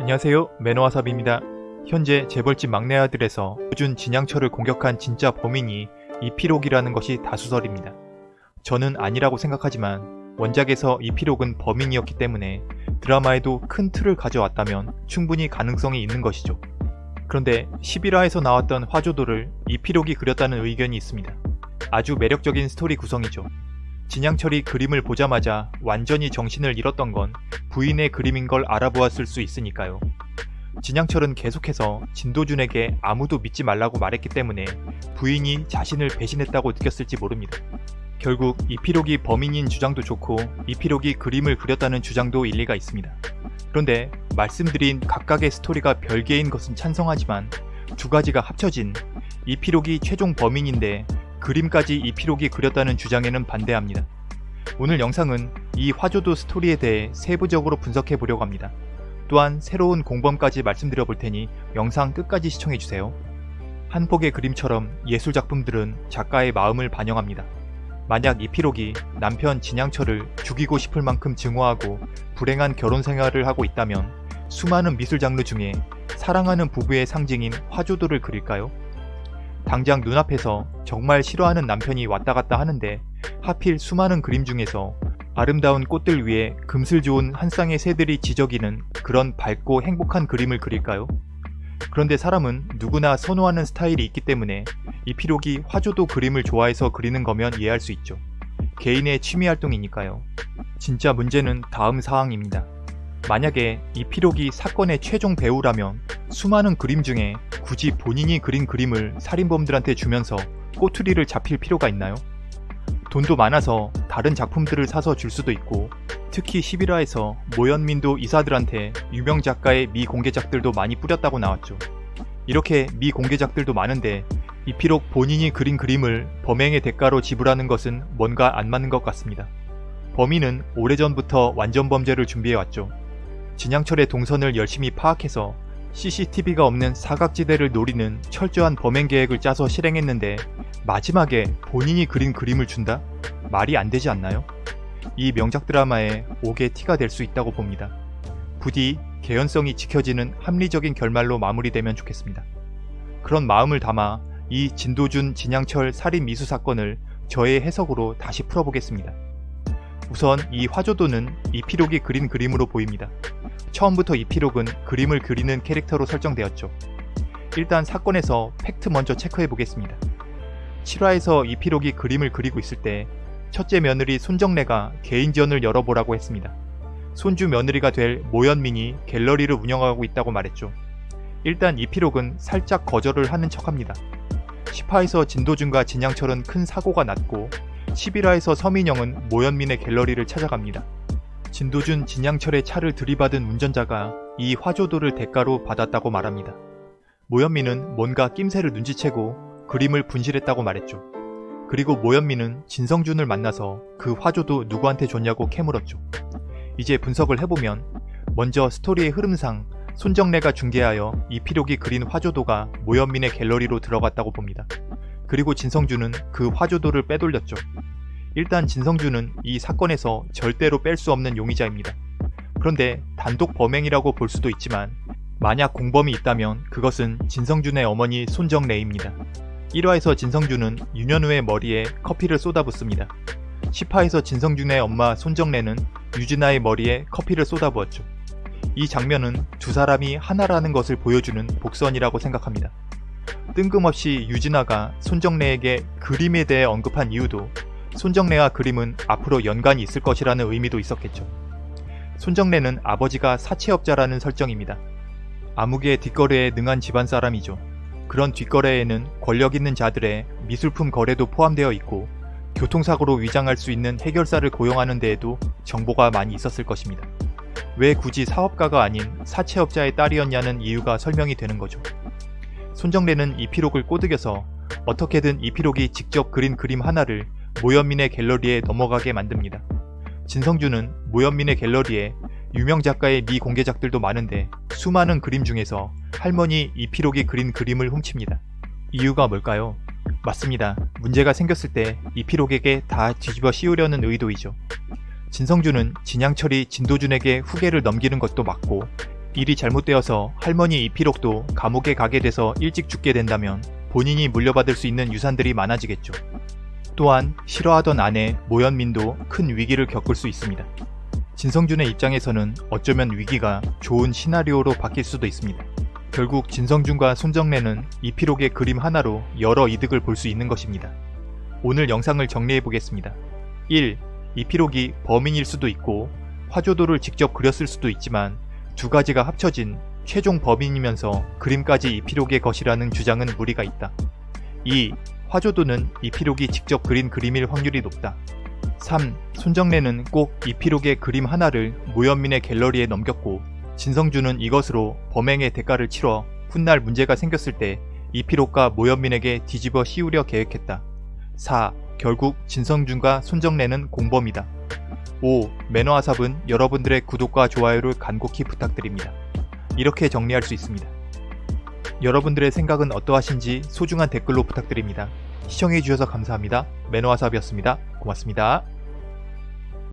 안녕하세요 매너와삽입니다. 현재 재벌집 막내 아들에서 요준 진양철을 공격한 진짜 범인이 이피록이라는 것이 다수설입니다. 저는 아니라고 생각하지만 원작에서 이피록은 범인이었기 때문에 드라마에도 큰 틀을 가져왔다면 충분히 가능성이 있는 것이죠. 그런데 11화에서 나왔던 화조도를 이피록이 그렸다는 의견이 있습니다. 아주 매력적인 스토리 구성이죠. 진양철이 그림을 보자마자 완전히 정신을 잃었던 건 부인의 그림인 걸 알아보았을 수 있으니까요. 진양철은 계속해서 진도준에게 아무도 믿지 말라고 말했기 때문에 부인이 자신을 배신했다고 느꼈을지 모릅니다. 결국 이피록이 범인인 주장도 좋고 이피록이 그림을 그렸다는 주장도 일리가 있습니다. 그런데 말씀드린 각각의 스토리가 별개인 것은 찬성하지만 두 가지가 합쳐진 이피록이 최종 범인인데 그림까지 이피록이 그렸다는 주장에는 반대합니다. 오늘 영상은 이 화조도 스토리에 대해 세부적으로 분석해 보려고 합니다. 또한 새로운 공범까지 말씀드려 볼 테니 영상 끝까지 시청해주세요. 한 폭의 그림처럼 예술작품들은 작가의 마음을 반영합니다. 만약 이피록이 남편 진양철을 죽이고 싶을 만큼 증오하고 불행한 결혼 생활을 하고 있다면 수많은 미술 장르 중에 사랑하는 부부의 상징인 화조도를 그릴까요? 당장 눈앞에서 정말 싫어하는 남편이 왔다 갔다 하는데 하필 수많은 그림 중에서 아름다운 꽃들 위에 금슬 좋은 한 쌍의 새들이 지저귀는 그런 밝고 행복한 그림을 그릴까요? 그런데 사람은 누구나 선호하는 스타일이 있기 때문에 이피록이 화조도 그림을 좋아해서 그리는 거면 이해할 수 있죠. 개인의 취미활동이니까요. 진짜 문제는 다음 사항입니다. 만약에 이피록이 사건의 최종 배우라면 수많은 그림 중에 굳이 본인이 그린 그림을 살인범들한테 주면서 꼬투리를 잡힐 필요가 있나요? 돈도 많아서 다른 작품들을 사서 줄 수도 있고 특히 11화에서 모현민도 이사들한테 유명 작가의 미공개작들도 많이 뿌렸다고 나왔죠. 이렇게 미공개작들도 많은데 이피록 본인이 그린 그림을 범행의 대가로 지불하는 것은 뭔가 안 맞는 것 같습니다. 범인은 오래전부터 완전범죄를 준비해왔죠. 진양철의 동선을 열심히 파악해서 CCTV가 없는 사각지대를 노리는 철저한 범행 계획을 짜서 실행했는데 마지막에 본인이 그린 그림을 준다? 말이 안 되지 않나요? 이 명작 드라마에 옥의 티가 될 수 있다고 봅니다. 부디 개연성이 지켜지는 합리적인 결말로 마무리되면 좋겠습니다. 그런 마음을 담아 이 진도준 진양철 살인 미수 사건을 저의 해석으로 다시 풀어보겠습니다. 우선 이 화조도는 이피록이 그린 그림으로 보입니다. 처음부터 이피록은 그림을 그리는 캐릭터로 설정되었죠. 일단 사건에서 팩트 먼저 체크해 보겠습니다. 7화에서 이피록이 그림을 그리고 있을 때 첫째 며느리 손정래가 개인전을 열어보라고 했습니다. 손주 며느리가 될 모현민이 갤러리를 운영하고 있다고 말했죠. 일단 이피록은 살짝 거절을 하는 척합니다. 10화에서 진도준과 진양철은 큰 사고가 났고 11화에서 서민영은 모현민의 갤러리를 찾아갑니다. 진도준, 진양철의 차를 들이받은 운전자가 이 화조도를 대가로 받았다고 말합니다. 모현민은 뭔가 낌새를 눈치채고 그림을 분실했다고 말했죠. 그리고 모현민은 진성준을 만나서 그 화조도 누구한테 줬냐고 캐물었죠. 이제 분석을 해보면 먼저 스토리의 흐름상 손정래가 중계하여 이피록이 그린 화조도가 모현민의 갤러리로 들어갔다고 봅니다. 그리고 진성준은 그 화조도를 빼돌렸죠. 일단 진성준은 이 사건에서 절대로 뺄 수 없는 용의자입니다. 그런데 단독 범행이라고 볼 수도 있지만 만약 공범이 있다면 그것은 진성준의 어머니 손정래입니다. 1화에서 진성준은 윤현우의 머리에 커피를 쏟아붓습니다. 10화에서 진성준의 엄마 손정래는 유진아의 머리에 커피를 쏟아부었죠. 이 장면은 두 사람이 하나라는 것을 보여주는 복선이라고 생각합니다. 뜬금없이 유진아가 손정래에게 그림에 대해 언급한 이유도 손정래와 그림은 앞으로 연관이 있을 것이라는 의미도 있었겠죠. 손정래는 아버지가 사채업자라는 설정입니다. 암흑의 뒷거래에 능한 집안 사람이죠. 그런 뒷거래에는 권력 있는 자들의 미술품 거래도 포함되어 있고 교통사고로 위장할 수 있는 해결사를 고용하는 데에도 정보가 많이 있었을 것입니다. 왜 굳이 사업가가 아닌 사채업자의 딸이었냐는 이유가 설명이 되는 거죠. 손정래는 이 피록을 꼬드겨서 어떻게든 이 피록이 직접 그린 그림 하나를 모현민의 갤러리에 넘어가게 만듭니다. 진성준은 모현민의 갤러리에 유명 작가의 미공개작들도 많은데 수많은 그림 중에서 할머니 이피록이 그린 그림을 훔칩니다. 이유가 뭘까요? 맞습니다. 문제가 생겼을 때 이피록에게 다 뒤집어 씌우려는 의도이죠. 진성준은 진양철이 진도준에게 후계를 넘기는 것도 맞고 일이 잘못되어서 할머니 이피록도 감옥에 가게 돼서 일찍 죽게 된다면 본인이 물려받을 수 있는 유산들이 많아지겠죠. 또한 싫어하던 아내 모현민도 큰 위기를 겪을 수 있습니다. 진성준의 입장에서는 어쩌면 위기가 좋은 시나리오로 바뀔 수도 있습니다. 결국 진성준과 손정래는 이피록의 그림 하나로 여러 이득을 볼 수 있는 것입니다. 오늘 영상을 정리해 보겠습니다. 1. 이피록이 범인일 수도 있고 화조도를 직접 그렸을 수도 있지만 두 가지가 합쳐진 최종 범인이면서 그림까지 이피록의 것이라는 주장은 무리가 있다. 2. 화조도는 이피록이 직접 그린 그림일 확률이 높다. 3. 손정래는 꼭 이피록의 그림 하나를 모현민의 갤러리에 넘겼고 진성준은 이것으로 범행의 대가를 치러 훗날 문제가 생겼을 때 이피록과 모현민에게 뒤집어 씌우려 계획했다. 4. 결국 진성준과 손정래는 공범이다. 5. 매너아삽은 여러분들의 구독과 좋아요를 간곡히 부탁드립니다. 이렇게 정리할 수 있습니다. 여러분들의 생각은 어떠하신지 소중한 댓글로 부탁드립니다. 시청해주셔서 감사합니다. 매너아삽이었습니다. 고맙습니다.